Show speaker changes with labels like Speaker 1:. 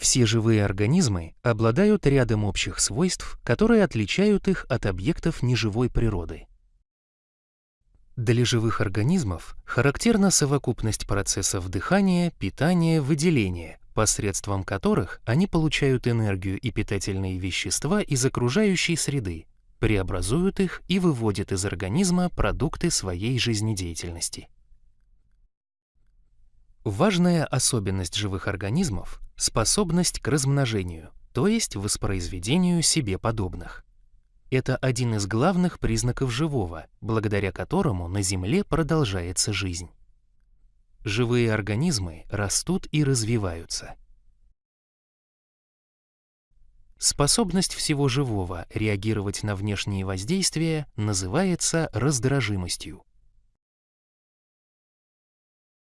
Speaker 1: Все живые организмы обладают рядом общих свойств, которые отличают их от объектов неживой природы. Для живых организмов характерна совокупность процессов дыхания, питания, выделения, посредством которых они получают энергию и питательные вещества из окружающей среды, преобразуют их и выводят из организма продукты своей жизнедеятельности. Важная особенность живых организмов – способность к размножению, то есть воспроизведению себе подобных. Это один из главных признаков живого, благодаря которому на Земле продолжается жизнь. Живые организмы растут и развиваются. Способность всего живого реагировать на внешние воздействия называется раздражимостью.